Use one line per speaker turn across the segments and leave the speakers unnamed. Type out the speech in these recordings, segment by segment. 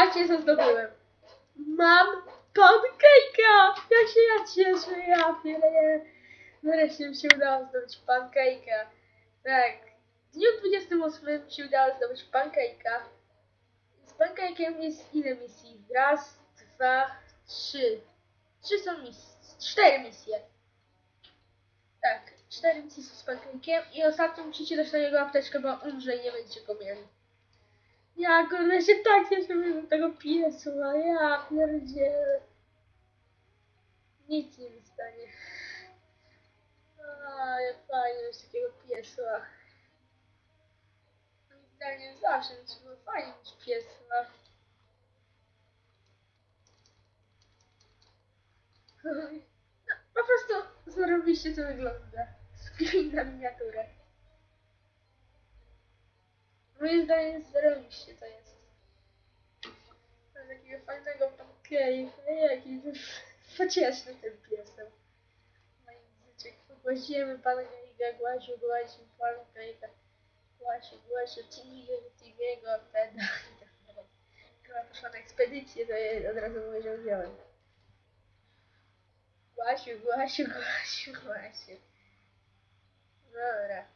Patrzcie co zdobyłem. Mam pancake'a! Jak się ja cieszę, ja pierdolę. Nareszcie mi się udało zdobyć pancake'a. Tak. W dniu 28 mi się udało zdobyć pancake'a. Z pancake'em jest ile misji? Raz, dwa, trzy. Trzy są misje. Cztery misje. Tak, cztery misje z pancake'em i ostatnio musicie dać na niego apteczkę, bo umrze i nie będziecie go mieli. Ja kurde się tak cieszę do tego piesu, a ja pierdzielę. Nic nie stanie. A, jak fajnie mieć takiego piesła. Moim zdaniem zawsze było fajnie mieć piesła. No, po prostu zarobiście to wygląda. Screen na miniaturę. Moim zdaniem zarobiście to jest. Mam takiego fajnego pancake'a, jaki pocieszny ten piesem. Moim zdaniem pogłosimy pancake'a, głasiu, głasiu, pancake'a, głasiu, głasiu, Timmy'ego, Timmy'ego, ten, Chyba poszła na ekspedycję, to ja od razu mówię, że wziąłem. Głasiu, głasiu, głasiu, głasiu. Dobra.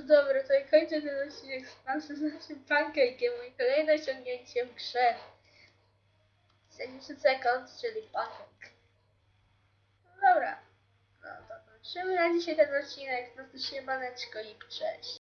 To dobra, to i kończę ten odcinek z panem z naszym pancake'iem kolejne osiągnięcie w grze. 70 sekund, czyli pancake. No dobra. No to kończymy na dzisiaj ten odcinek. No to się maneczko i cześć.